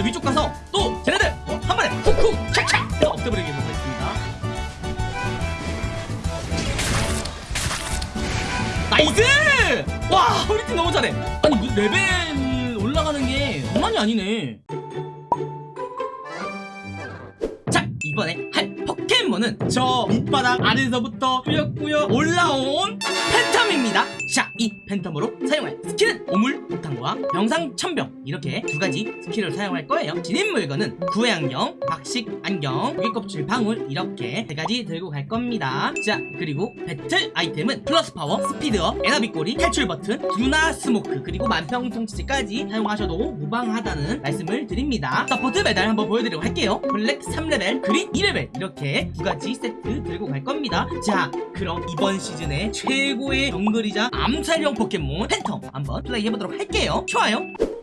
자, 위쪽 가서 또 쟤네들 어, 한 번에 쿡쿡 촥촥 해서 없애버리도록 하겠습니다. nice! 와 우리 팀 너무 잘해. 아니 뭐 레벨 올라가는 게 장난이 아니네. 자 이번에 할 포켓몬은 저 밑바닥 아래서부터 꾸역꾸역 올라온 팬텀입니다. 자 이 팬텀으로 사용할 skill은 오물 폭탄과 병상첨병 이렇게 두 가지 skill을 사용할 거예요. 지닌 물건은 구애 안경, 박식 안경, 조개껍질 방울 이렇게 세 가지 들고 갈 겁니다. 자 그리고 배틀 아이템은 플러스 파워, 스피드업, 에나비 꼬리, 탈출 버튼, 둔화 스모크 그리고 만병통치까지 사용하셔도 무방하다는 말씀을 드립니다. 서포트 메달 한번 보여드리도록 할게요. 블랙 3레벨, 그린 2레벨 이렇게 두 가지 세트 들고 갈 겁니다. 자 그럼 이번 시즌의 최고의 정글이자 암살용 포켓몬 팬텀 한번 플레이해보도록 할게요. 좋아요. 자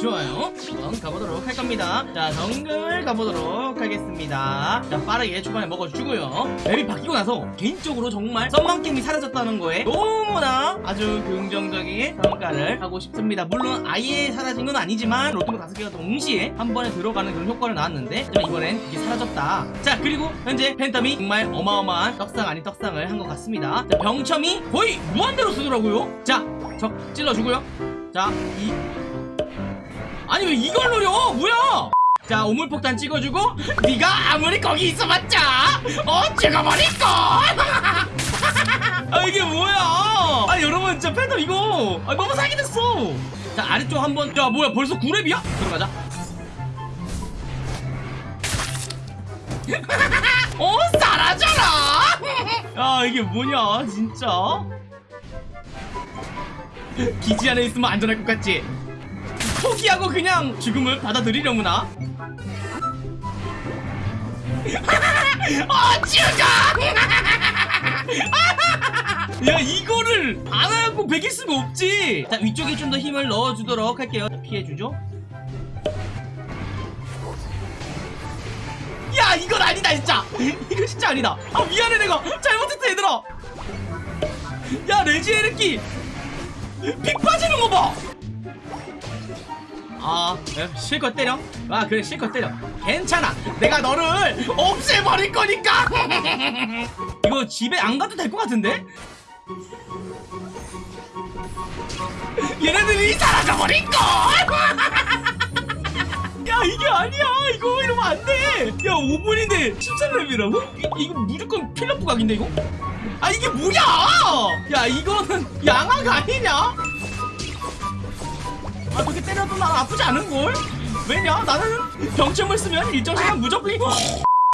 좋아요. 한번 가보도록 할 겁니다. 자 정글 가보도록 하겠습니다. 자 빠르게 초반에 먹어주고요. 맵이 바뀌고 나서 개인적으로 정말 썬더만 게임이 사라졌다는 거에 너무나 아주 긍정적인 평가를 하고 싶습니다. 물론 아예 사라진 건 아니지만 로또가 다섯 개가 동시에 한 번에 들어가는 그런 효과를 나왔는데 이번엔 이게 사라졌다. 자 그리고 현재 팬텀이 정말 어마어마한 떡상 아닌 떡상을 한 것 같습니다. 자 병첨이 거의 무한대로 쓰더라고요. 자적 찔러주고요. 자이 아니 왜 이걸 노려? 뭐야? 자 오물폭탄 찍어주고 네가 아무리 거기 있어봤자 어 찍어버릴걸! 아 이게 뭐야? 아 여러분 진짜 팬텀 이거 아, 너무 사기됐어! 자 아래쪽 한번 야 뭐야 벌써 9렙이야? 들어가자. 어 사라져라! 야 이게 뭐냐 진짜? 기지 안에 있으면 안전할 것 같지? 포기하고 그냥 죽음을 받아들이려구나? 어 죽어 야 이거를 안 하고 베길 수가 없지! 자 위쪽에 좀 더 힘을 넣어주도록 할게요. 자, 피해주죠? 야 이건 아니다 진짜! 이거 진짜 아니다. 아 미안해 내가. 잘못했어 얘들아. 야 레지에레키! 피 빠지는 거 봐 아 에, 실컷 때려? 아 그래 실컷 때려. 괜찮아. 내가 너를 없애버릴 거니까! 이거 집에 안 가도 될 것 같은데? 얘네들이 사라져버릴걸! 야 이게 아니야. 이거 이러면 안돼. 야 5분인데 13렙이라고? 이 거 무조건 필러프 각인데 이거? 아 이게 뭐야? 야 이거는 양아가 아니냐 아 그렇게 때려도 난 아프지 않은걸? 왜냐? 나는 병점을 쓰면 일정 시간 무조건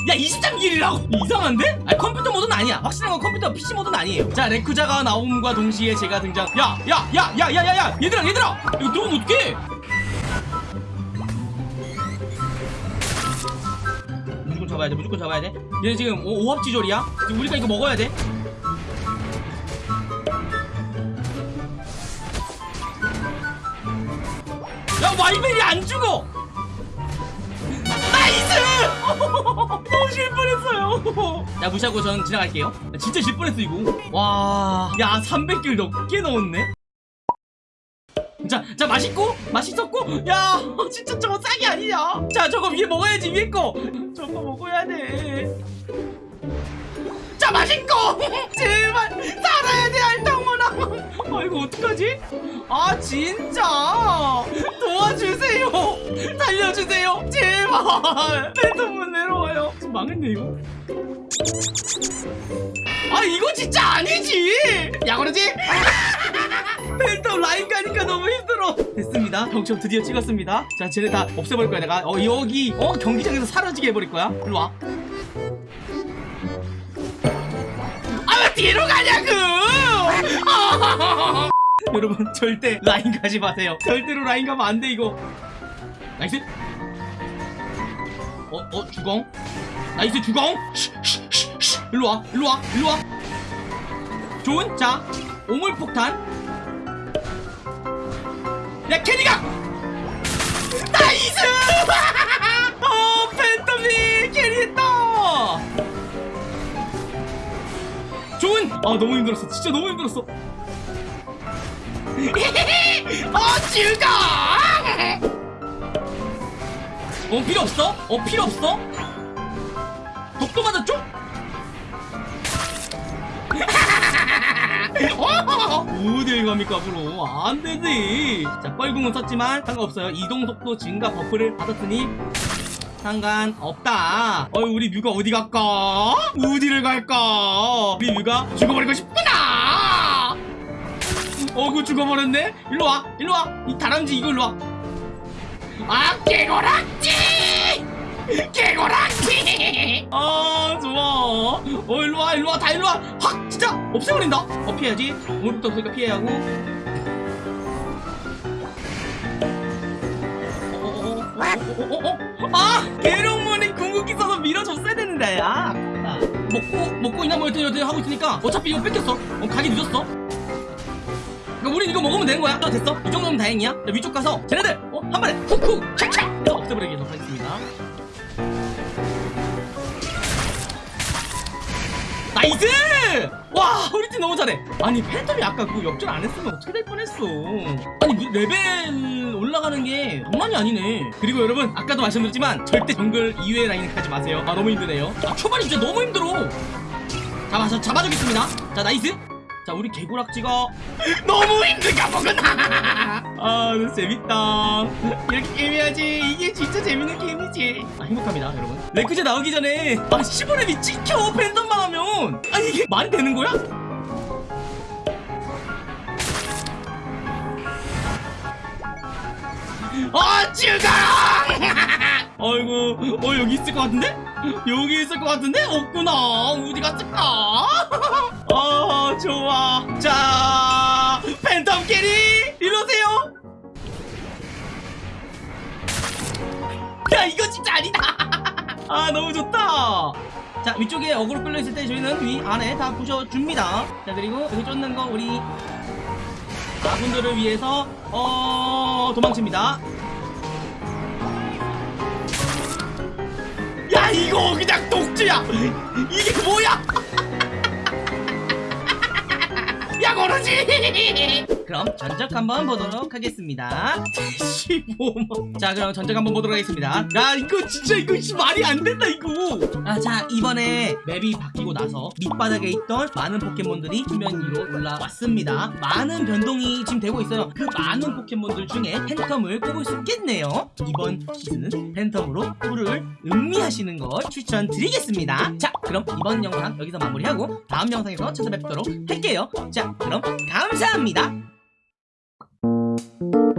야 23길이라고? 이상한데? 아 컴퓨터 모드는 아니야. 확실한 건 컴퓨터 PC 모드는 아니에요. 자 레쿠자가 나옴과 동시에 제가 등장. 야 야 야 야 야 야야! 얘들아 얘들아! 이거 누르면 어떡해? 무조건 잡아야 돼 무조건 잡아야 돼. 얘네 지금 오, 오합지졸이야? 지금 우리가 이거 먹어야 돼 와이벨이 안 죽어! nice! 너무 질 뻔했어요. 야 무시하고 전 지나갈게요. 야, 진짜 질 뻔했어 이거. 와야 300골 넘게 넣었네? 자, 자 맛있고? 맛있었고? 야 진짜 저거 싹이 아니냐? 자 저거 위에 먹어야지 위에 거. 저거 먹어야 돼자 맛있고 이거 어떡하지? 아 진짜? 도와주세요. 살려주세요. 제발. 내 돈은 내려와요. 망했네 이거. 아 이거 진짜 아니지? 야 그러지? 팬텀 라인 가니까 너무 힘들어. 됐습니다. 병첨 드디어 찍었습니다. 자 쟤네 다 없애버릴 거야 내가. 어 여기 어 경기장에서 사라지게 해버릴 거야. 일로와. 아 왜 뒤로 가냐고 여러분 절대 라인 가지 마세요. 절대로 라인 가면 안 돼 이거. nice. 어? 어? 주공? nice 주공? 일로와 일로와 일로와. 좋은? 자 오물폭탄. 야 carry가! nice! 어 팬텀이 carry했다! 좋은? 아 너무 힘들었어. 진짜 너무 힘들었어 어 죽어 어 필요 없어? 어 필요 없어? 독도 맞았죠? 어딜 갑니까 앞으로 안 되지 자 뻘궁은 썼지만 상관없어요 이동 속도 증가 buff를 받았으니 상관없다 어이 우리 뮤가 어디 갈까? 어디를 갈까? 우리 뮤가 죽어버리고 싶구나 어그 죽어버렸네 일로와 일로와 이 다람쥐 이거 일로와 아 개고락지 개고락지 아 좋아 어 일로와 일로와 다 일로와 확 진짜 없애버린다 어 피해야지 오늘부터 없으니까 피해야 하고 어어어어어어어 아 계룡문이 궁극기 써서 밀어줬어야 되는데 아 먹고 먹고 있나 뭐 여튼 여튼 하고 있으니까 어차피 이거 뺏겼어 어 가기 늦었어 그러니까 우린 이거 먹으면 되는 거야? 어, 됐어. 이 정도면 다행이야. 자, 위쪽 가서 쟤네들 어, 한 번에 훅훅 촥촥 해서 없애버리도록 하겠습니다. nice! 와 우리 팀 너무 잘해. 아니 팬텀이 아까 그 역전 안 했으면 어떻게 될 뻔했어. 아니 뭐 레벨 올라가는 게 장난이 아니네. 그리고 여러분 아까도 말씀드렸지만 절대 정글 이외 라인을 가지 마세요. 아 너무 힘드네요. 아 초반이 진짜 너무 힘들어. 잡아서 잡아주겠습니다. 자 nice 자 우리 개구락지가 너무 힘든가 보구나. 아 너무 재밌다. 이렇게 게임해야지. 이게 진짜 재밌는 게임이지. 아 행복합니다 여러분. 레쿠쟈 나오기 전에 아 15렙이 찍혀 팬텀만 하면. 아니 이게 말이 되는 거야? 아 죽어 아이고 어 여기 있을 것 같은데? 여기 있을 것 같은데? 없구나. 어디 갔을까? 이거 진짜 아니다. 아 너무 좋다. 자 위쪽에 어그로 끌려있을 때 저희는 위 안에 다 부셔줍니다. 자 그리고 여기 쫓는 거 우리 아군들을 위해서 어 도망칩니다. 야 이거 그냥 독주야. 이게 뭐야? 야 고르지 그럼 전적 한번 보도록 하겠습니다. 15만 자 그럼 전적 한번 보도록 하겠습니다. 야 이거 진짜 이거 씨, 말이 안 된다 이거. 아 자 이번에 맵이 바뀌고 나서 밑바닥에 있던 많은 포켓몬들이 수면 위로 올라왔습니다. 많은 변동이 지금 되고 있어요. 그 많은 포켓몬들 중에 팬텀을 꼽을 수 있겠네요. 이번 시즌은 팬텀으로 꿀을 음미하시는 걸 추천드리겠습니다. 자 그럼 이번 영상 여기서 마무리하고 다음 영상에서 찾아뵙도록 할게요. 자 그럼 감사합니다 Thank you.